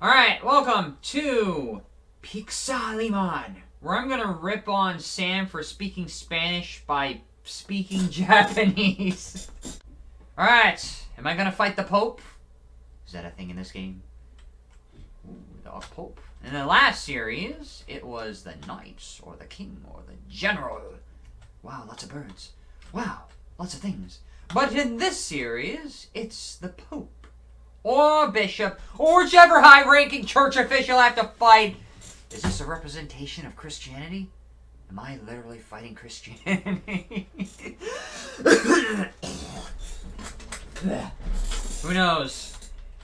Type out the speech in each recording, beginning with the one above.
Alright, welcome to Pixelmon, where I'm gonna rip on Sam for speaking Spanish by speaking Japanese. Alright, am I gonna fight the Pope? Is that a thing in this game? Ooh, the Pope. In the last series, it was the Knights, or the King, or the General. Wow, lots of birds. Wow, lots of things. But in this series, it's the Pope, or Bishop, or whichever high-ranking church official I have to fight. Is this a representation of Christianity? Am I literally fighting Christianity? Who knows?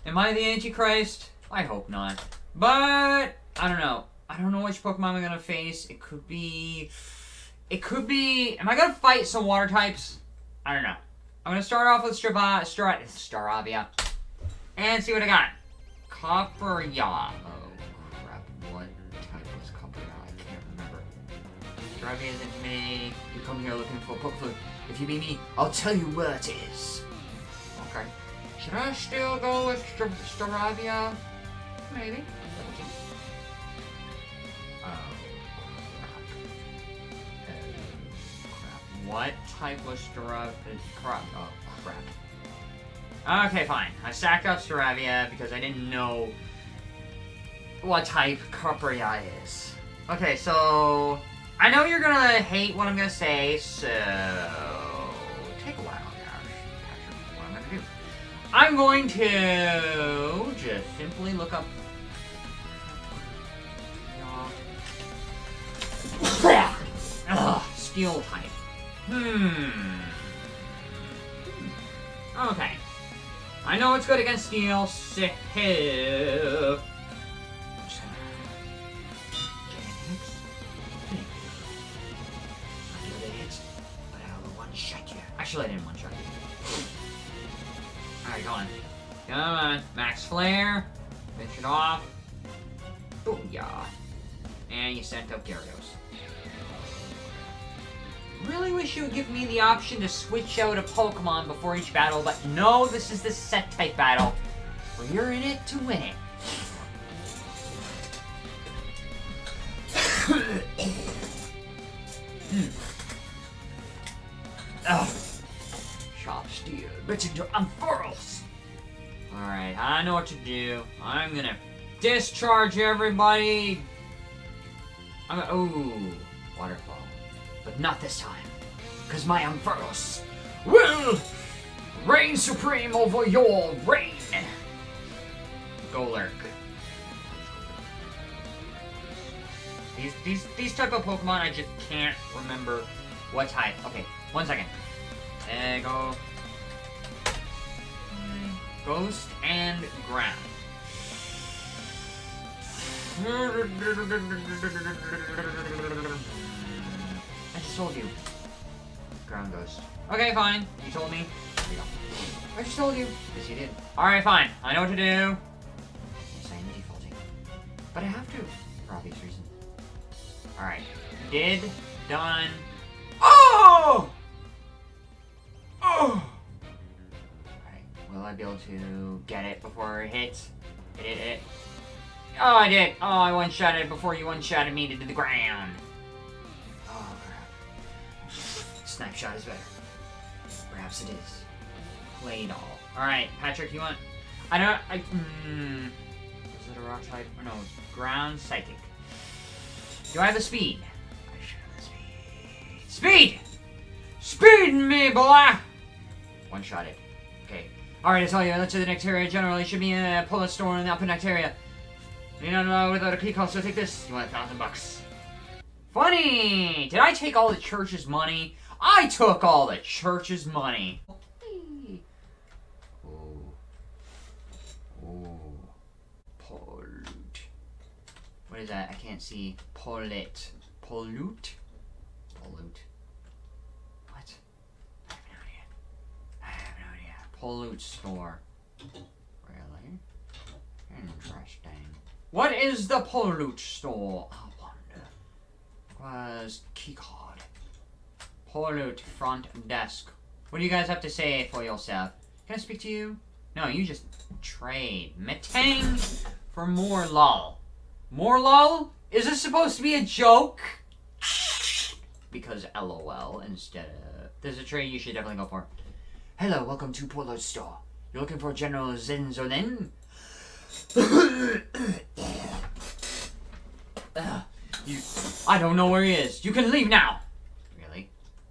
Am I the Antichrist? I hope not. But, I don't know. I don't know which Pokemon I'm gonna face. It could be... It could be... Am I gonna fight some water types? I don't know. I'm gonna start off with Strava, Star, Staravia. And see what I got. Copperajah. Oh, crap. What type was Copperajah? I can't remember. Staravia isn't me. You come here looking for Pokemon. If you meet me, I'll tell you where it is. Okay. Should I still go with Star Staravia? Maybe. Oh, crap. Oh, crap. What type was Staravia? Crap. Oh, crap. Okay, fine. I sacked up Staravia because I didn't know what type Copperajah is. Okay, so... I know you're gonna hate what I'm gonna say, so... Take a while. What I'm gonna do. I'm going to just simply look up... Ugh, steel type. Hmm. Okay. I know it's good against steel. Actually, I didn't one shot you. Alright, go on. Come on. Max Flare. Finish it off. Booyah. And you sent up Gyarados. Really wish you would give me the option to switch out a Pokemon before each battle, but no, this is the set type battle, where you're in it to win it. Ugh. Sharp steel, messenger unfurls. Alright, I know what to do. I'm gonna discharge everybody. I'm gonna, ooh, waterfall. But not this time. Because my Ampharos will reign supreme over your reign. Golurk. These, these, these type of Pokemon, I just can't remember what type. Okay, one second. There go. Ghost and Ground. I just told you. Ground Ghost. Okay, fine. You told me. There you go. I just told you. Yes, you did. Alright, fine. I know what to do. Yes, I am defaulting. But I have to. For obvious reason. Alright. Did. Done. Oh! Oh! Alright. Will I be able to get it before it hits? Hit it, hit. Oh, I did. Oh, I one-shot it before you one-shotted me to the ground. Snapshot is better. Perhaps it is. Play all. Alright, Patrick, you want... I don't... I... Mm, is it a rock type? Oh, no, ground psychic. Do I have the speed? I should have the speed. Speed! Speed me, boy! One shot it. Okay. Alright, I tell you, let's do the Nectaria generally should be in a pull store in the upper Nectaria. You don't know without a key call, so take this. You want a thousand bucks. Funny! Did I take all the church's money? I took all the church's money. Oh. Oh. Pollute. What is that? I can't see. Pollute. Pollute? Pollute. What? I have no idea. I have no idea. Pollute store. Really? Interesting. What is the Pollute store? I wonder. Was keycard. Pollute front desk. What do you guys have to say for yourself? Can I speak to you? No, you just trade. Metang for more lol. More lol? Is this supposed to be a joke? Because lol instead of... There's a trade you should definitely go for. Hello, welcome to Polo Store. You're looking for General Zenzonen? uh, you, I don't know where he is. You can leave now.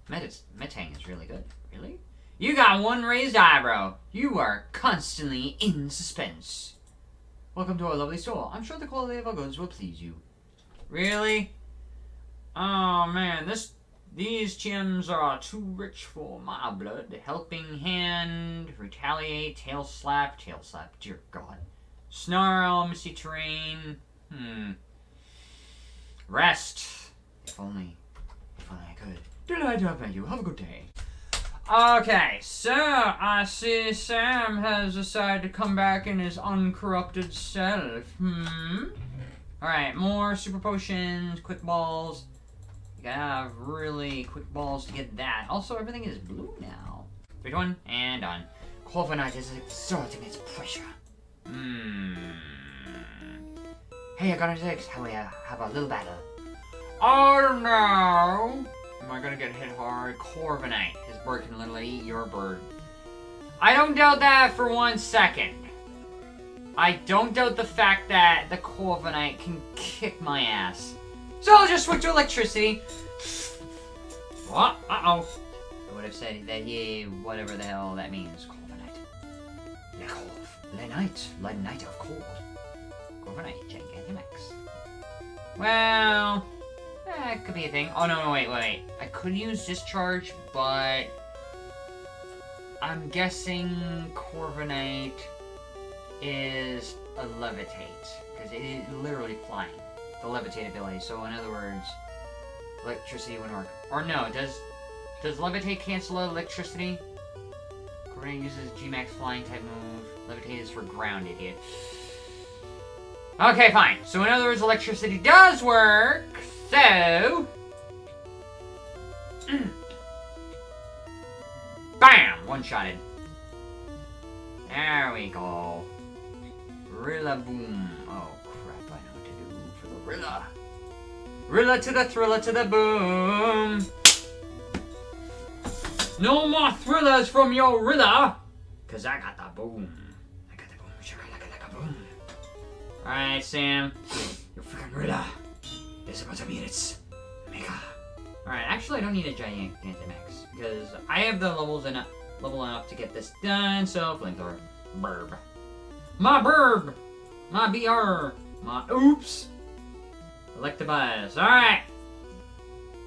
Metis, Metang is really good. Really? You got one raised eyebrow. You are constantly in suspense. Welcome to our lovely store. I'm sure the quality of our goods will please you. Really? Oh man, this these gems are too rich for my blood. Helping hand, retaliate, tail slap, tail slap, dear god. Snarl, misty terrain. Hmm. Rest. If only, if only I could. Delighted to have met you. Have a good day. Okay, so I see Sam has decided to come back in his uncorrupted self. Hmm. Alright, more super potions, quick balls. You gotta have really quick balls to get that. Also, everything is blue now. Three, one, and done. Corviknight is exerting its pressure. Hmm. Hey, I got a six. How we have a little battle? Oh no! Gonna get hit hard? Corviknight. His bird can literally eat your bird. I don't doubt that for one second. I don't doubt the fact that the Corviknight can kick my ass. So I'll just switch to electricity. What? Uh-oh. I would have said that he, whatever the hell that means. Corviknight. Le Le night. Le night of cold. Corviknight. Gigantamax. Well... That could be a thing. Oh, no, no, wait, wait. I could use Discharge, but... I'm guessing Corviknight is a Levitate. Because it is literally flying. The Levitate ability. So, in other words, electricity wouldn't work. Or no, does... Does Levitate cancel electricity? Corviknight uses G-Max flying type move. Levitate is for ground, idiot. Okay, fine. So in other words, electricity does work. So... Bam! One-shotted. There we go. Rillaboom. Oh, crap. I know what to do for the Rilla. Rilla to the thriller to the boom. No more thrillers from your Rilla. Because I got the boom. I got the boom. Shaka laka laka boom. Alright, Sam. Your freaking Rilla is about to meet its mega. Alright, actually I don't need a giant Gigantamax. Because I have the levels enough level enough to get this done, so flamethrower. Burb. My burb! My BR! My oops! Electabuzz. Alright!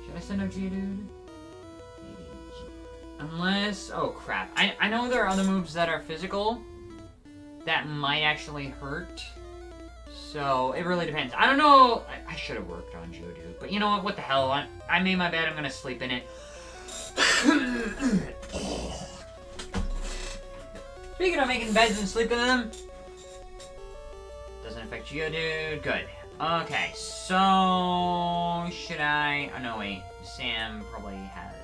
Should I send out Geodude? Unless... Oh, crap. I, I know there are other moves that are physical that might actually hurt. So, it really depends. I don't know... I, I should have worked on Geodude. But you know what? What the hell? I, I made my bed. I'm gonna sleep in it. Speaking of making beds and sleeping in them, doesn't affect you, dude. Good. Okay, so should I? Oh no, wait. Sam probably has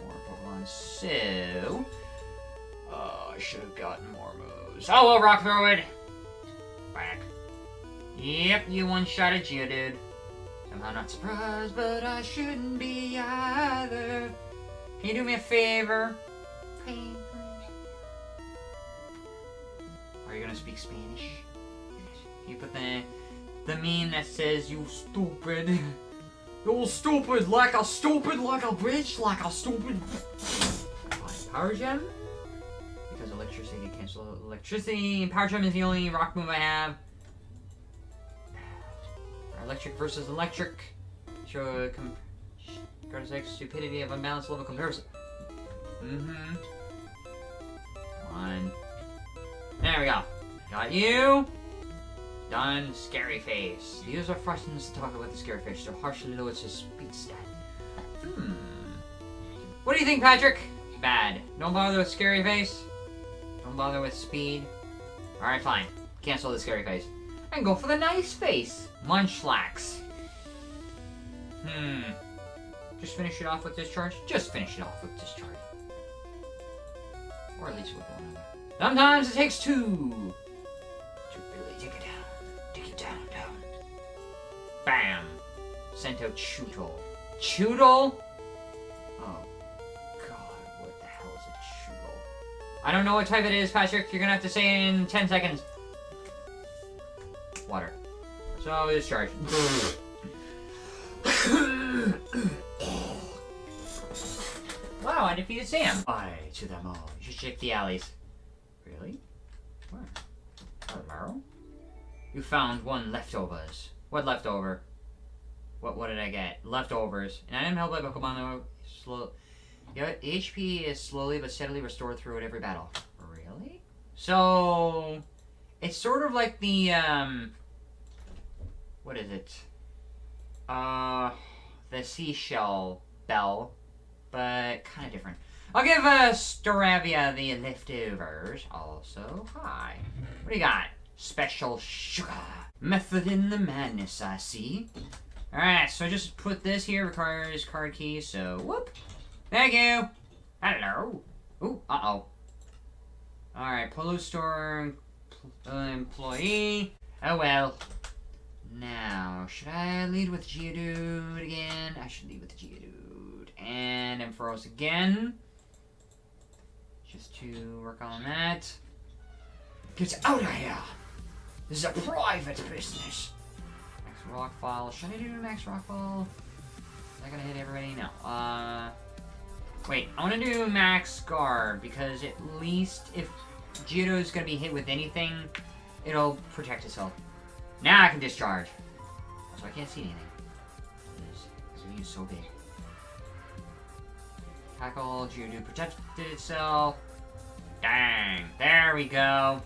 more Pokemon, so uh, I should have gotten more moves. Oh well, it. Back. Yep, you one-shot a Geodude. Somehow not surprised, but I shouldn't be either. Can you do me a favor? Favor. Are you gonna speak Spanish? You put the the meme that says you stupid. You stupid like a stupid like a bitch like a stupid Power gem? Because electricity cancel electricity. Power gem is the only rock move I have. Electric versus electric. Show com Gardex stupidity of unbalanced level comparison. Mm-hmm. One. There we go. Got you. Done. Scary face. These are frustums to talk about the scary face, so harshly lowers his speed stat. Hmm. What do you think, Patrick? Bad. Don't bother with scary face. Don't bother with speed. Alright, fine. Cancel the scary face. And go for the nice face. Munchlax. Hmm. Just finish it off with discharge? Just finish it off with discharge. Or at least with one. Sometimes it takes two to really take it down. Take down, down. Bam! Sent out Chewtle. Chewtle? Oh, God, what the hell is a Chewtle? I don't know what type it is, Patrick. You're gonna have to say it in 10 seconds. So, discharge. wow, I defeated Sam. Bye to them all. You should check the alleys. Really? Where? Hello? You found one leftovers. What leftover? What what did I get? Leftovers. And I didn't help by Pokemon slow your HP is slowly but steadily restored throughout every battle. Really? So it's sort of like the um what is it? Uh the seashell bell, but kind of different. I'll give uh, Staravia the leftovers. Also, hi. What do you got? Special sugar. Method in the madness, I see. Alright, so I just put this here, requires card key, so whoop. Thank you. Hello. Ooh, uh-oh. Alright, Polo Store employee. Oh well. Now, should I lead with Geodude again? I should lead with Geodude. And Ampharos again. Just to work on that. Get out of here! This is a private business. Max Rockfall. Should I do Max Rockfall? Is that gonna hit everybody? No. Uh, wait, I want to do Max Guard because at least if Geodude is gonna be hit with anything, it'll protect itself. Now I can discharge. So I can't see anything. This is so big. Tackle, Geodude protected itself. Dang, there we go.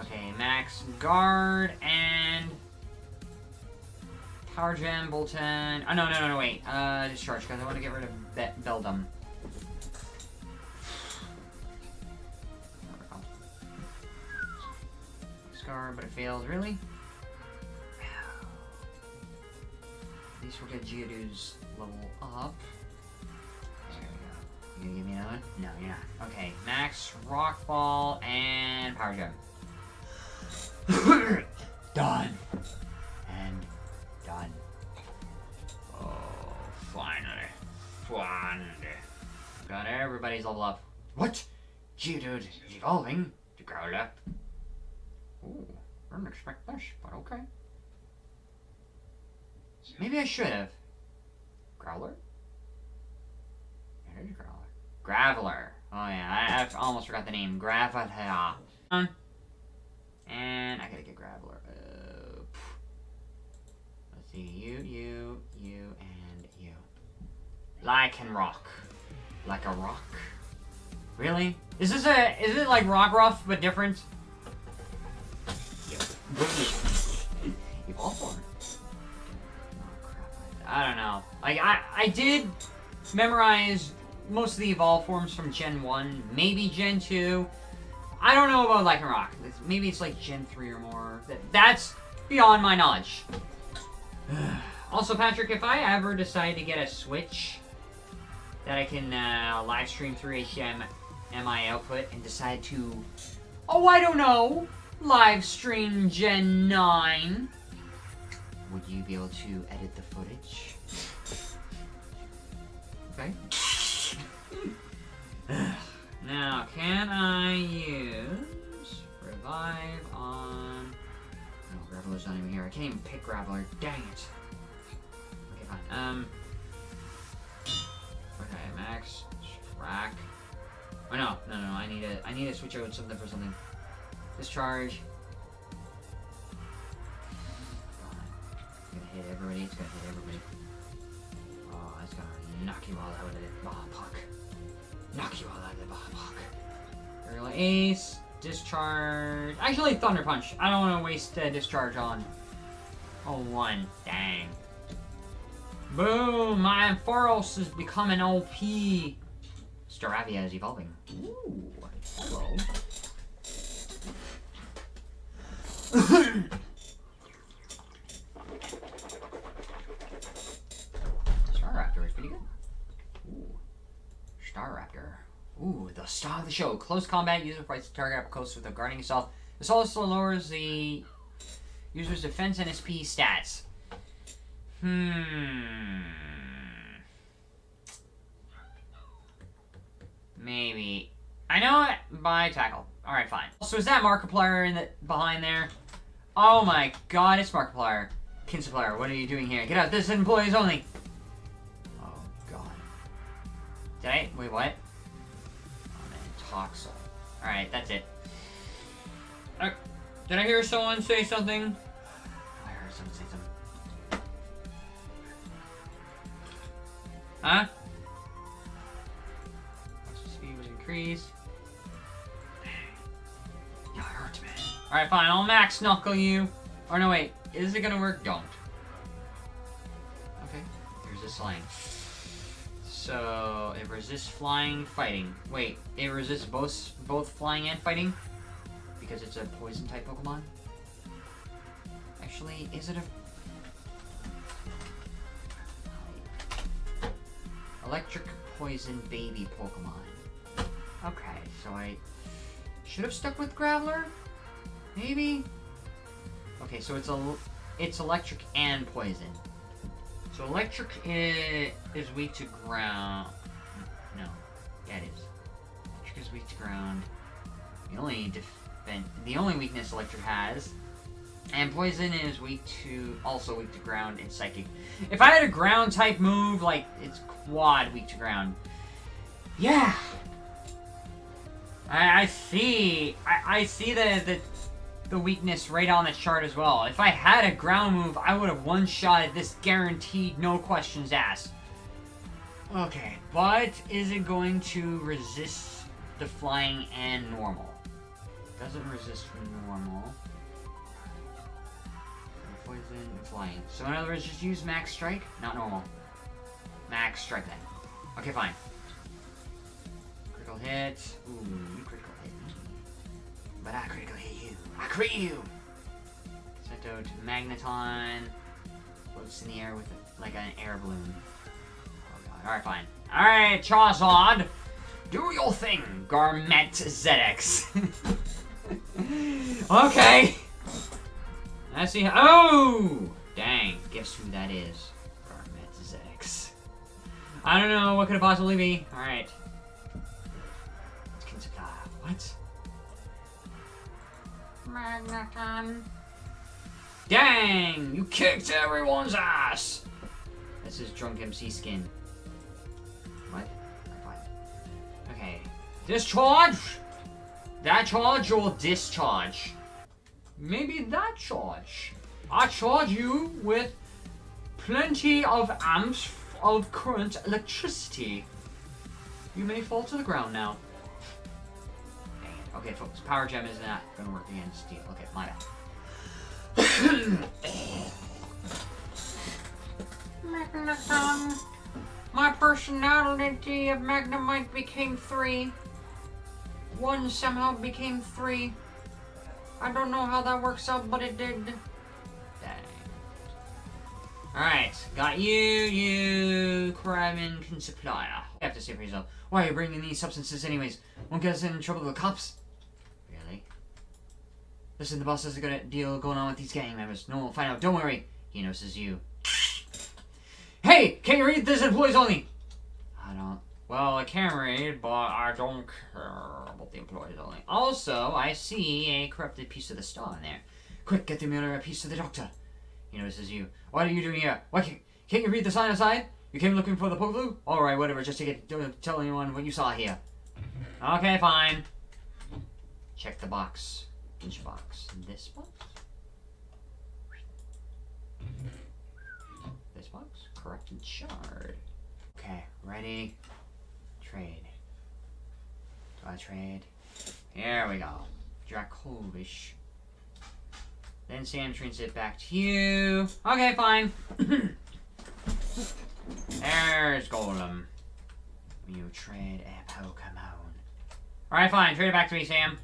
Okay, max guard and power gem, Bolton. Oh no, no, no, no, wait. Uh, discharge because I want to get rid of Be Beldum. But it fails. Really? At least we'll get Geodude's level up. You gonna give me another one? No, you're not. Okay, Max, Rockfall, and Power Gem. done. And done. Oh, finally. Finally. Got everybody's level up. What? Geodude is evolving to Growler. Ooh, I didn't expect this, but okay. Maybe I should have. Growler? It is Growler. Graveler. Oh yeah, I, I almost forgot the name. Graveler. And I gotta get Graveler. Uh, let's see, you, you, you, and you. Like and rock. Like a rock. Really? Is this a, is it like Rockruff, but different? Evolve crap. I don't know. Like, I, I did memorize most of the evolve forms from Gen 1, maybe Gen 2. I don't know about Lycanroc. It's, maybe it's like Gen 3 or more. That's beyond my knowledge. also, Patrick, if I ever decide to get a Switch that I can uh, live stream through HDMI output and decide to, oh, I don't know, live stream Gen 9, would you be able to edit the footage? Okay. now, can I use revive on... No, Graveler's not even here. I can't even pick Graveler. Dang it. Okay, fine. Um... Okay, max, track. Oh no, no, no, I need to, I need to switch out something for something. Discharge. It's gonna hit everybody, it's gonna hit everybody. Oh, that's gonna knock you all out of the ball puck. Knock you all out of the ball puck. Aerial Ace, Discharge. Actually, Thunder Punch. I don't want to waste uh, Discharge on. Oh, one. Dang. Boom! My Ampharos is becoming OP. Staravia is evolving. Ooh, hello. Staraptor is pretty good. Ooh. Staraptor. Ooh, the star of the show. Close combat, User fights the target up close with a guarding assault. This also lowers the User's defense and SP stats. Hmm. Maybe. I know it by tackle. Alright, fine. So is that Markiplier in the behind there? Oh my god, it's Markiplier. Kinsupplier, what are you doing here? Get out, this is employees only. Oh god. Did I? Wait, what? Oh man, Toxel. Alright, that's it. Uh, did I hear someone say something? I heard someone say something. Huh? Speed was increased. Alright, fine. I'll max knuckle you. Or no, wait. Is it gonna work? Don't. Okay. Here's this line. So, it resists flying, fighting. Wait, it resists both both flying and fighting? Because it's a poison type Pokemon? Actually, is it a... Electric Poison Baby Pokemon. Okay, so I should have stuck with Graveler? Maybe? Okay, so it's a it's electric and poison. So electric is, weak to ground. No, yeah it is. Electric is weak to ground. The only defense, the only weakness electric has, and poison is weak to also weak to ground and psychic. If I had a ground type move, like it's quad weak to ground. Yeah. I, I see. I, I see the, the the weakness right on the chart as well. If I had a ground move, I would have one-shotted this guaranteed, no questions asked. Okay, but is it going to resist the flying and normal? Doesn't resist from normal. Poison flying. So in other words, just use max strike, not normal. Max strike then. Okay, fine. Critical hit. Ooh, critical hit. But I critical hit I crit you! Sent out Magneton. Floats in the air with a, like an air balloon. Oh god. Alright, fine. Alright, Charizard! Do your thing, Garmet ZX. okay! I see how- Oh! Dang, guess who that is? Garmet ZX. I don't know, what could it possibly be? Alright. What? Magneton. Dang! You kicked everyone's ass! This is Drunk MC skin. What? Okay. Discharge! That charge or discharge? Maybe that charge. I charge you with plenty of amps of current electricity. You may fall to the ground now. Okay, folks, Power Gem is not gonna work against Steel. Okay, my bad. Magneton. My personality of Magnemite became three. One somehow became three. I don't know how that works out, but it did. Dang. Alright, got you, you, can supplier. You have to say for yourself, why are you bringing these substances anyways? Won't get us in trouble with the cops. Listen, the boss has a good deal going on with these gang members. No one will find out. Don't worry. He notices you. Hey! Can you read this employees only? I don't. Well, I can read, but I don't care about the employees only. Also, I see a corrupted piece of the star in there. Quick, get the mirror a piece to the doctor. He notices you. What are you doing here? Why can't, can't you read the sign outside? You came looking for the Pokeblu? Alright, whatever, just to get to tell anyone what you saw here. Okay, fine. Check the box. Which box? This box? This box? Corrupted shard. Okay, ready? Trade. Do I trade? Here we go. Dracovish. Then Sam trains it back to you. Okay, fine. There's Golem. You trade a Pokemon. Alright, fine. Trade it back to me, Sam.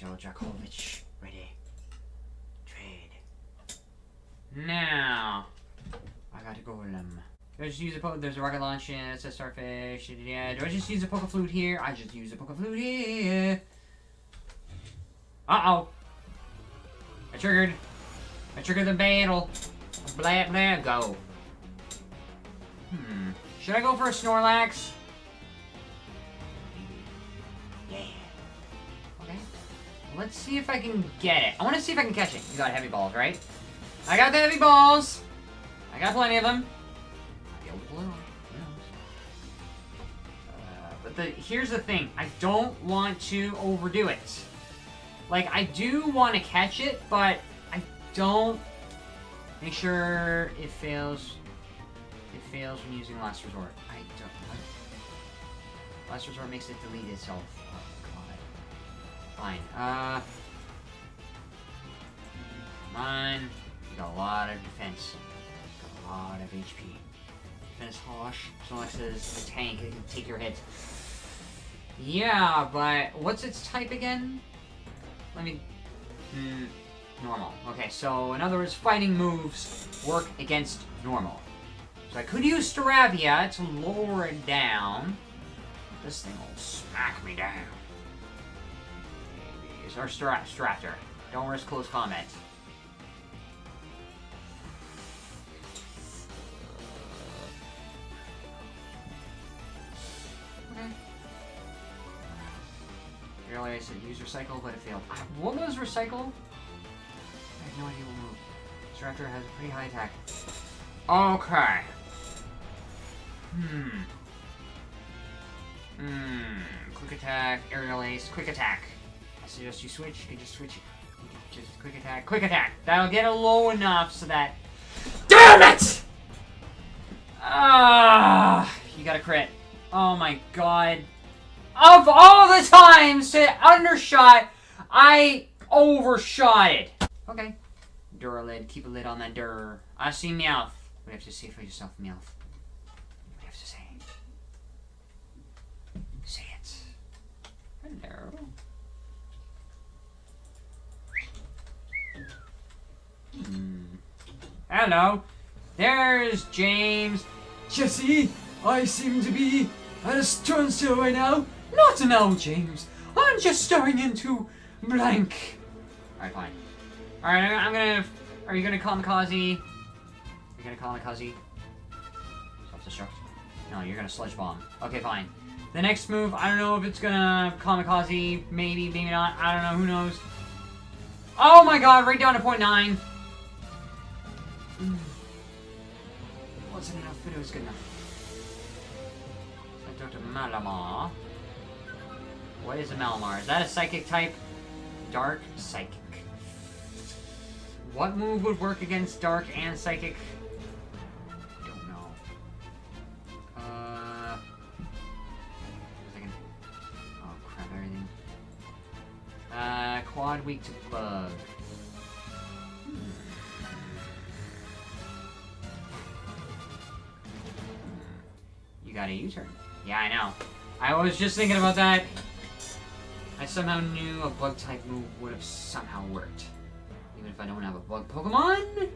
I got ready. Trade. Now. I got a Golem. Do I just use a poke? There's a rocket launch and it says starfish. Yeah. Do I just use a poke flute here? I just use a poke flute here. Uh oh. I I triggered. I triggered the battle. Blah, blah, go. Hmm. Should I go for a Snorlax? Let's see if I can get it. I want to see if I can catch it. You got heavy balls, right? I got the heavy balls. I got plenty of them. Uh, but the here's the thing. I don't want to overdo it. Like, I do want to catch it, but I don't... Make sure it fails. It fails when using Last Resort. I don't... Last Resort makes it delete itself. Fine. Uh... You got a lot of defense. Got a lot of HP. Defense Hosh. Snorlax is a tank. It can take your hit. Yeah, but what's its type again? Let me... Hmm, normal. Okay, so in other words, fighting moves work against normal. So I could use Staravia to lower it down. This thing will smack me down. Or Stra Straptor. Don't risk close combat. Earlier I said use recycle, but it failed. What was recycle? I have no idea what move. This raptor has a pretty high attack. Okay. Hmm. Hmm. Quick attack, aerial ace, quick attack. Suggest you switch. You can just switch. Can just quick attack, quick attack. That'll get it low enough so that. Damn it! Ah, you got a crit. Oh my god. Of all the times to undershot, I overshot it. Okay. Duralid, keep a lid on that dur. I see Meowth. We have to see for yourself, Meowth. We have to say it. Say it. Hello. Hello. There's James. Jessie, I seem to be at a standstill right now. Not now, James. I'm just staring into blank. Alright, fine. Alright, I'm gonna... Are you gonna kamikaze? You're gonna kamikaze? Self-destruct? No, you're gonna sludge bomb. Okay, fine. The next move, I don't know if it's gonna kamikaze, maybe, maybe not. I don't know, who knows. Oh my god, right down to point nine. Wasn't enough, but it was good enough. So Dr. Malamar. What is a Malamar? Is that a psychic type? Dark Psychic. What move would work against Dark and Psychic? Don't know. Uh... Oh crap, everything. Uh, quad weak to bug. Got a U-turn. Yeah, I know. I was just thinking about that. I somehow knew a bug-type move would have somehow worked. Even if I don't have a bug Pokemon, it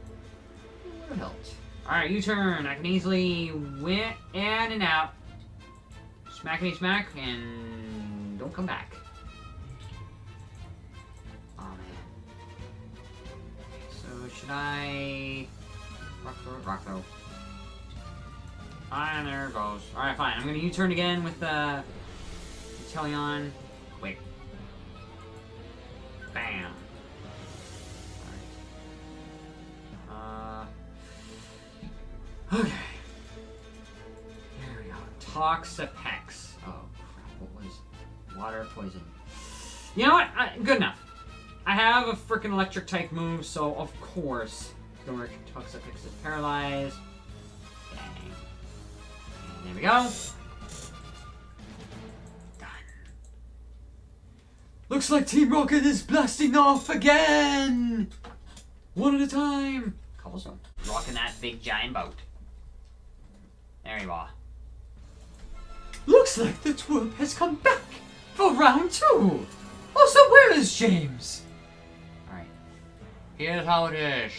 would have helped. Alright, U-turn. I can easily win in and out. Smack me smack, and don't come back. Oh, man. So, should I... Rock throw? Rock throw. And there it goes. Alright, fine. I'm gonna U-turn again with the... Uh, Teleon. Wait. Bam. Alright. Uh... Okay. There we go. Toxapex. Oh, crap. What was... Water poison. You know what? I, good enough. I have a freaking electric type move, so of course work. Toxapex is paralyzed. There we go. Done. Looks like Team Rocket is blasting off again! One at a time! Cobblestone. Rocking that big giant boat. There you are. Looks like the twerp has come back for round two! Also, where is James? Alright. Here's how it is.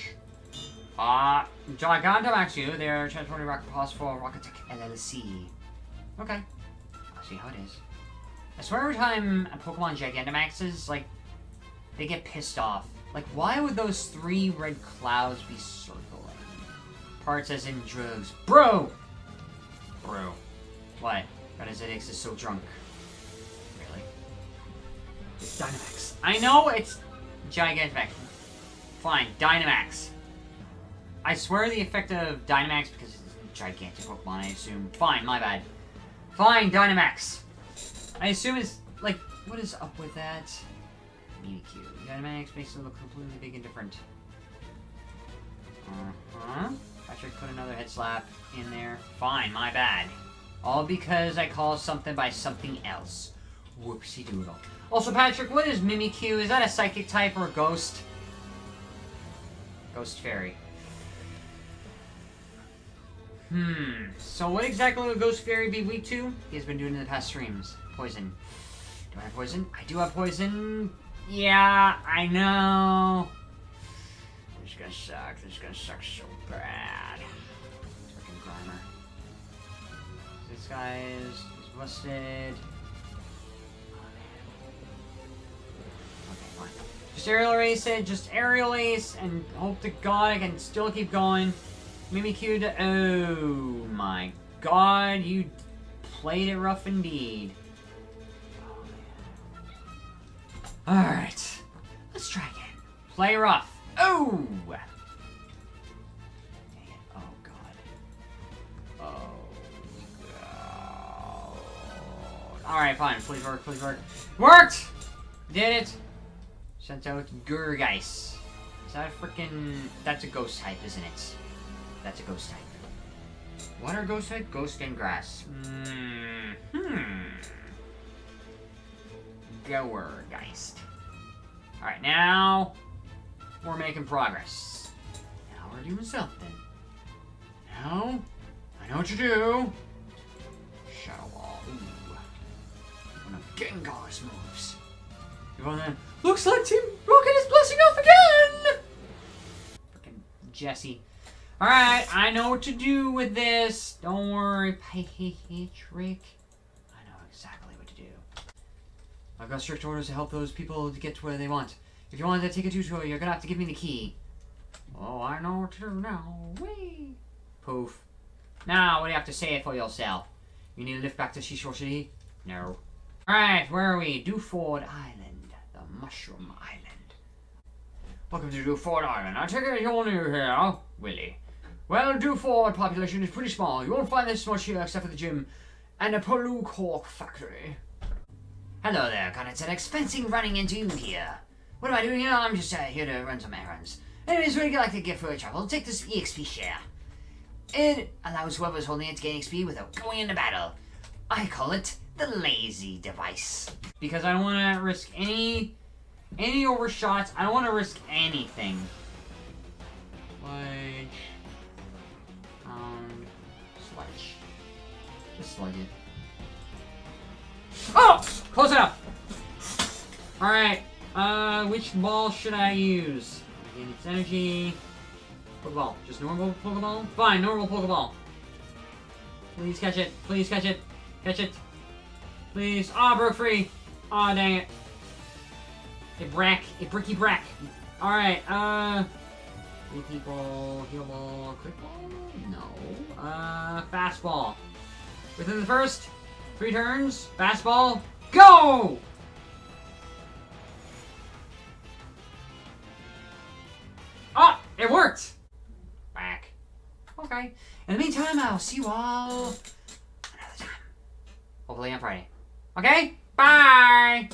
Uh, Gigantamax you, they're transporting rocket pods for Rocket Tech LLC. Okay. I'll see how it is. I swear every time a Pokemon Gigantamaxes, like, they get pissed off. Like, why would those three red clouds be circling? Parts as in drugs. Bro! Bro. What? God Zedix is so drunk. Really? It's Dynamax. I know it's Gigantamax. Fine, Dynamax. I swear the effect of Dynamax, because it's a gigantic Pokemon, I assume. Fine, my bad. Fine, Dynamax. I assume it's, like, what is up with that? Mimikyu. Dynamax makes it look completely big and different. Uh-huh. Patrick put another head slap in there. Fine, my bad. All because I call something by something else. Whoopsie doodle. Also, Patrick, what is Mimikyu? Is that a psychic type or a ghost? Ghost fairy. Hmm. So what exactly would Ghost Fairy be weak to? He has been doing in the past streams. Poison. Do I have poison? I do have poison. Yeah, I know. This is gonna suck. This is gonna suck so bad. Freaking Grimer. This guy is he's busted. Just aerial ace it, just aerial ace, and hope to god I can still keep going. Mimikyu. Oh my god, you played it rough indeed. Alright. Let's try again. Play rough. Oh! Oh god. Oh god. Alright, fine. Please work, please work. Worked! Did it! Sent out Gourgeist. Is that a freaking... That's a ghost type, isn't it? That's a ghost type. What are ghost type? Ghost and grass. Mm hmm. Gourgeist. Alright, now we're making progress. Now we're doing something. Now, I know what to do. Shadow Ball. Ooh. One of Gengar's moves. Well then, Looks like Team Rocket is blessing off again! Frickin' Jessie. Alright, I know what to do with this. Don't worry, Patrick. I know exactly what to do. I've got strict orders to help those people to get to where they want. If you want to take a tutorial, you're gonna have to give me the key. Oh, I know what to do now. Whee! Poof. Now, what do you have to say for yourself? You need to lift back to Seashore City? No. Alright, where are we? Dewford Island. The Mushroom Island. Welcome to Dewford Island. I take it you're new here, Willie. Well, Dewford population is pretty small. You won't find this much here except for the gym and a Paloo Cork factory. Hello there, Connor an Fencing running into you here. What am I doing here? I'm just uh, here to run some errands. Anyways, you like to get for a travel? Take this EXP share. It allows whoever's holding it to gain XP without going into battle. I call it the lazy device. Because I don't want to risk any any overshots. I don't want to risk anything. Like um sludge. Just sludge it. Oh! Close enough! Alright. Uh which ball should I use? Again, it's energy. Pokeball. Just normal Pokeball? Fine, normal Pokeball. Please catch it. Please catch it. Catch it. Please. Ah, oh, broke free. Aw, oh, dang it. A brack. A bricky brack. Alright, uh... Leaky ball, heal ball, quick ball? No. Uh, fastball. Within the first three turns, fastball, go! Ah, it worked! Back. Okay. In the meantime, I'll see you all another time. Hopefully on Friday. Okay? Bye!